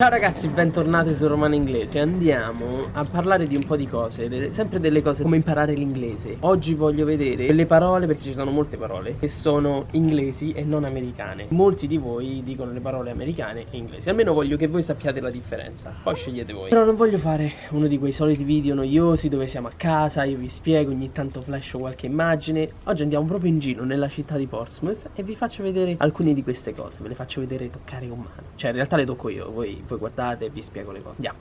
Ciao ragazzi, bentornati su Romano Inglese. Andiamo a parlare di un po' di cose Sempre delle cose come imparare l'inglese. Oggi voglio vedere delle parole, perché ci sono molte parole Che sono inglesi e non americane. Molti di voi dicono le parole americane e inglesi. Almeno voglio che voi sappiate la differenza. Poi scegliete voi. Però non voglio fare uno di quei soliti video noiosi Dove siamo a casa, io vi spiego, ogni tanto flash qualche immagine. Oggi andiamo proprio in giro nella città di Portsmouth E vi faccio vedere alcune di queste cose. Ve le faccio vedere toccare con mano. Cioè in realtà le tocco io, voi voi guardate e vi spiego le cose. Andiamo.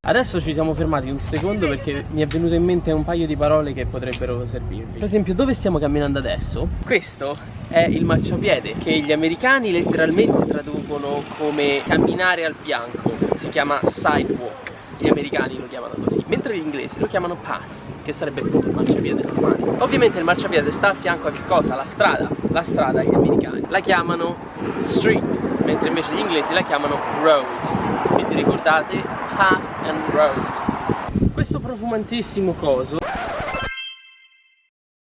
Adesso ci siamo fermati un secondo perché mi è venuto in mente un paio di parole che potrebbero servirvi. Per esempio, dove stiamo camminando adesso? Questo è il marciapiede che gli americani letteralmente traducono come camminare al fianco. Si chiama sidewalk. Gli americani lo chiamano così, mentre gli inglesi lo chiamano path che sarebbe appunto il marciapiede normale. Ovviamente il marciapiede sta a fianco a che cosa? La strada. La strada gli americani la chiamano street, mentre invece gli inglesi la chiamano road. Quindi ricordate path and road. Questo profumantissimo coso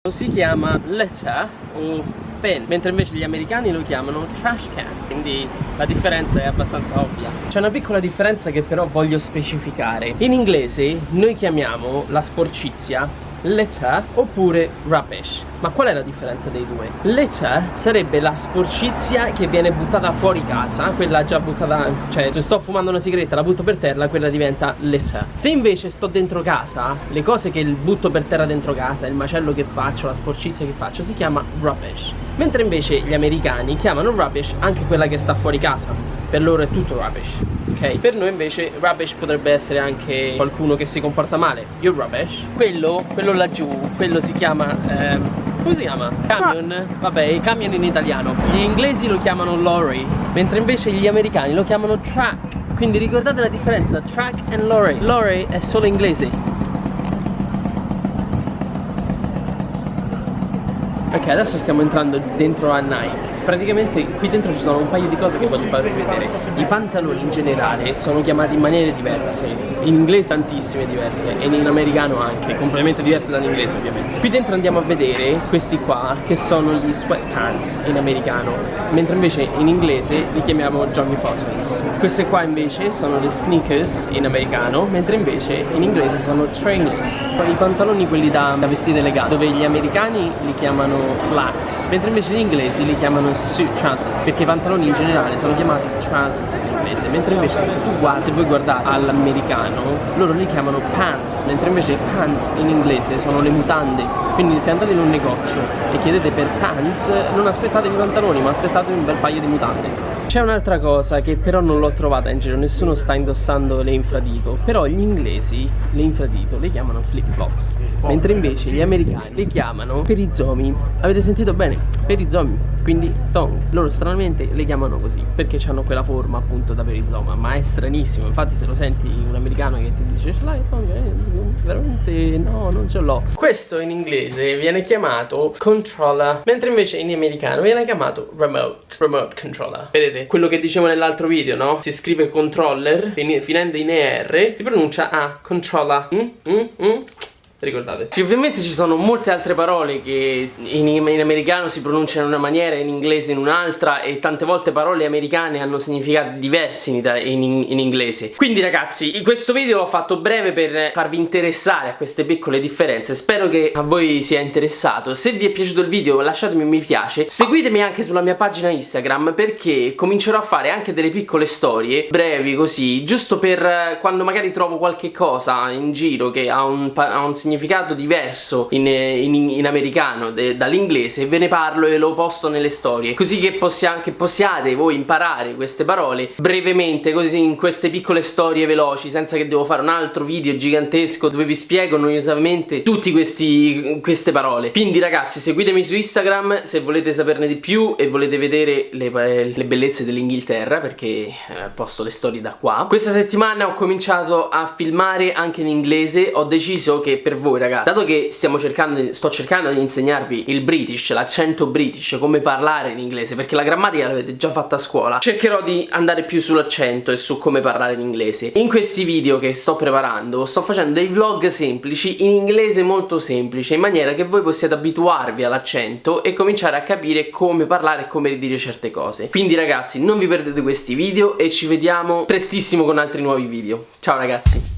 si chiama letter o pen, mentre invece gli americani lo chiamano trash can, quindi la differenza è abbastanza ovvia. C'è una piccola differenza che però voglio specificare. In inglese noi chiamiamo la sporcizia litter oppure rubbish. Ma qual è la differenza dei due? Litter sarebbe la sporcizia che viene buttata fuori casa, quella già buttata, cioè se sto fumando una sigaretta la butto per terra, quella diventa litter. Se invece sto dentro casa, le cose che butto per terra dentro casa, il macello che faccio, la sporcizia che faccio, si chiama rubbish. Mentre invece gli americani chiamano rubbish anche quella che sta fuori casa. Per loro è tutto rubbish. Ok? Per noi invece rubbish potrebbe essere anche qualcuno che si comporta male. You're rubbish. Quello, quello laggiù, quello si chiama... Ehm, come si chiama? Camion? Vabbè, i camion in italiano. Gli inglesi lo chiamano lorry, mentre invece gli americani lo chiamano track. Quindi ricordate la differenza, track and lorry. Lorry è solo inglese. Ok, adesso stiamo entrando dentro a Nike praticamente qui dentro ci sono un paio di cose che voglio farvi vedere. I pantaloni in generale sono chiamati in maniere diverse in inglese tantissime diverse e in americano anche completamente diverse dall'inglese ovviamente. Qui dentro andiamo a vedere questi qua che sono gli sweatpants in americano mentre invece in inglese li chiamiamo jogging bottoms. Queste qua invece sono le sneakers in americano mentre invece in inglese sono trainers. Sono i pantaloni quelli da, da vestire legati dove gli americani li chiamano slacks mentre invece gli inglesi li chiamano suit trousers perché i pantaloni in generale sono chiamati trousers in inglese mentre invece se tu guardi, se voi guardate all'americano loro li chiamano pants mentre invece pants in inglese sono le mutande. Quindi se andate in un negozio e chiedete per pants non aspettatevi i pantaloni ma aspettatevi un bel paio di mutande. C'è un'altra cosa che però non l'ho trovata in giro, nessuno sta indossando le infradito Però gli inglesi le infradito le chiamano flip flops Mentre invece gli americani le chiamano perizomi. Avete sentito bene? Perizomi, quindi tongue Loro stranamente le chiamano così Perché hanno quella forma appunto da perizoma Ma è stranissimo, infatti se lo senti un americano che ti dice Ce l'hai tongue? Veramente no, non ce l'ho Questo in inglese viene chiamato controller Mentre invece in americano viene chiamato remote Remote controller Vedete? quello che dicevo nell'altro video, no? Si scrive controller, finendo in ER, si pronuncia A, controller. Mm? Mm? Mm? Ricordate? Sì, ovviamente ci sono molte altre parole che in, in, americano si pronunciano in una maniera, in inglese in un'altra e tante volte parole americane hanno significati diversi in, in, in inglese. Quindi ragazzi, in questo video l'ho fatto breve per farvi interessare a queste piccole differenze, spero che a voi sia interessato. Se vi è piaciuto il video lasciatemi un mi piace, seguitemi anche sulla mia pagina Instagram perché comincerò a fare anche delle piccole storie brevi così, giusto per quando magari trovo qualche cosa in giro che ha un, ha un significato significato diverso in, in, in americano dall'inglese ve ne parlo e lo posto nelle storie. Così che, possia, che possiate voi imparare queste parole brevemente così in queste piccole storie veloci senza che devo fare un altro video gigantesco dove vi spiego noiosamente tutte queste parole. Quindi ragazzi seguitemi su Instagram se volete saperne di più e volete vedere le, le bellezze dell'Inghilterra perché eh, posto le storie da qua. Questa settimana ho cominciato a filmare anche in inglese. Ho deciso che per voi ragazzi Dato che stiamo cercando sto cercando di insegnarvi il British, l'accento British Come parlare in inglese Perché la grammatica l'avete già fatta a scuola Cercherò di andare più sull'accento e su come parlare in inglese. In questi video che sto preparando Sto facendo dei vlog semplici in inglese molto semplice In maniera che voi possiate abituarvi all'accento E cominciare a capire come parlare e come dire certe cose. Quindi ragazzi non vi perdete questi video E ci vediamo prestissimo con altri nuovi video. Ciao ragazzi